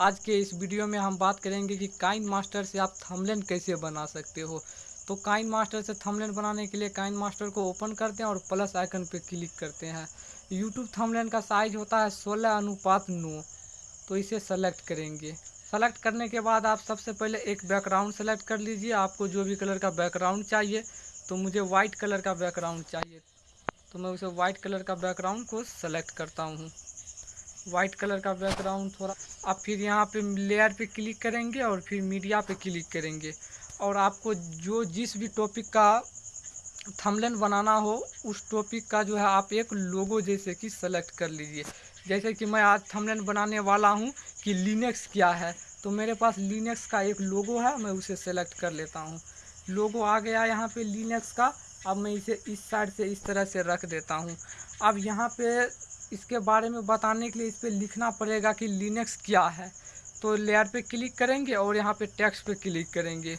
आज के इस वीडियो में हम बात करेंगे कि काइन मास्टर से आप थंबनेल कैसे बना सकते हो। तो काइन मास्टर से थंबनेल बनाने के लिए काइन मास्टर को ओपन करते हैं और प्लस आइकन पर क्लिक करते हैं। यूट्यूब थंबनेल का साइज़ होता है सोलह अनुपात नौ। तो इसे सेलेक्ट करेंगे। सेलेक्ट करने के बाद आप सबसे पहले एक बैकग्राउंड सेलेक्ट कर लीजिए। आपको जो भी कलर का बैकग्राउंड चाहिए तो मुझे वाइट कलर का बैकग्राउंड चाहिए। तो मैं उसे वाइट कलर का बैकग्राउंड को सेलेक्ट करता हूँ। वाइट कलर का बैकग्राउंड थोड़ा, आप फिर यहाँ पे लेयर पे क्लिक करेंगे और फिर मीडिया पे क्लिक करेंगे। और आपको जो जिस भी टॉपिक का थंबनेल बनाना हो, उस टॉपिक का जो है आप एक लोगो जैसे कि सेलेक्ट कर लीजिए। जैसे कि मैं आज थंबनेल बनाने वाला हूँ कि लिनक्स क्या है। तो मेरे पास लिनक्स का एक लोगो है, मैं उसे सेलेक्ट कर लेता हूँ। लोगो आ गया यहाँ पे लिनक्स का। अब मैं इसे इस साइड से इस तरह से रख देता हूँ। अब यहाँ पे इसके बारे में बताने के लिए इस पर लिखना पड़ेगा कि लिनक्स क्या है। तो लेयर पे क्लिक करेंगे और यहाँ पे टेक्स्ट पे क्लिक करेंगे।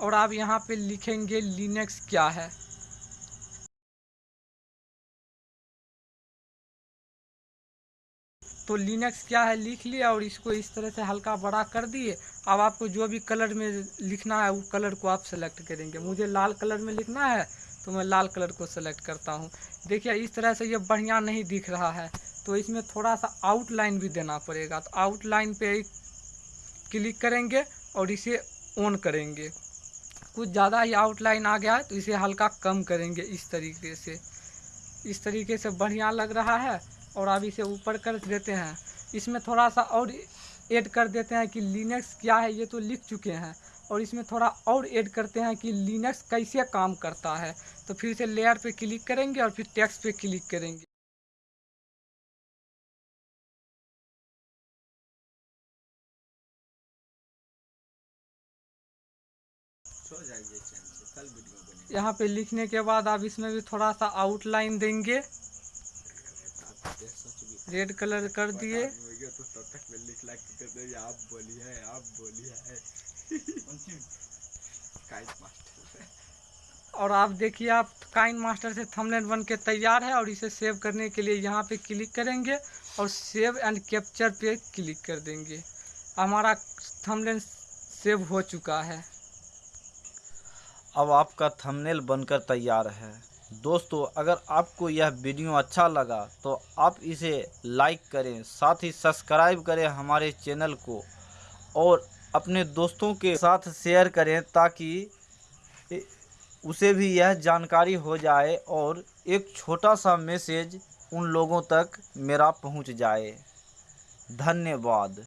और आप यहाँ पे लिखेंगे लिनक्स क्या है। तो लिनक्स क्या है लिख लिया और इसको इस तरह से हल्का बड़ा कर दिए। अब आपको जो भी कलर में लिखना है, वो कलर को आप सेलेक्ट करेंगे। मुझे लाल कलर में लिखना है तो मैं लाल कलर को सेलेक्ट करता हूँ। देखिए, इस तरह से ये बढ़िया नहीं दिख रहा है तो इसमें थोड़ा सा आउटलाइन भी देना पड़ेगा। तो आउटलाइन पे क्लिक करेंगे और इसे ऑन करेंगे। कुछ ज़्यादा ही आउटलाइन आ गया है तो इसे हल्का कम करेंगे इस तरीके से। इस तरीके से बढ़िया लग रहा है और अब इसे ऊपर कर देते हैं। इसमें थोड़ा सा और ऐड कर देते हैं कि लिनक्स क्या है, ये तो लिख चुके हैं। और इसमें थोड़ा और ऐड करते हैं कि लिनक्स कैसे काम करता है। तो फिर से लेयर पे क्लिक करेंगे और फिर टेक्स्ट पे क्लिक करेंगे। यहाँ पे लिखने के बाद आप इसमें भी थोड़ा सा आउटलाइन देंगे। रेड कलर कर दिए। तो तब तक में लिख लाइक आप बोलिए आप बोलिए। और आप देखिए, आप काइन मास्टर से थंबनेल बन के तैयार है और इसे सेव करने के लिए यहाँ पे क्लिक करेंगे और सेव एंड कैप्चर पे क्लिक कर देंगे। हमारा थंबनेल सेव हो चुका है। अब आपका थंबनेल बनकर तैयार है। दोस्तों, अगर आपको यह वीडियो अच्छा लगा तो आप इसे लाइक करें, साथ ही सब्सक्राइब करें हमारे चैनल को। और अपने दोस्तों के साथ शेयर करें ताकि उसे भी यह जानकारी हो जाए और एक छोटा सा मैसेज उन लोगों तक मेरा पहुँच जाए। धन्यवाद।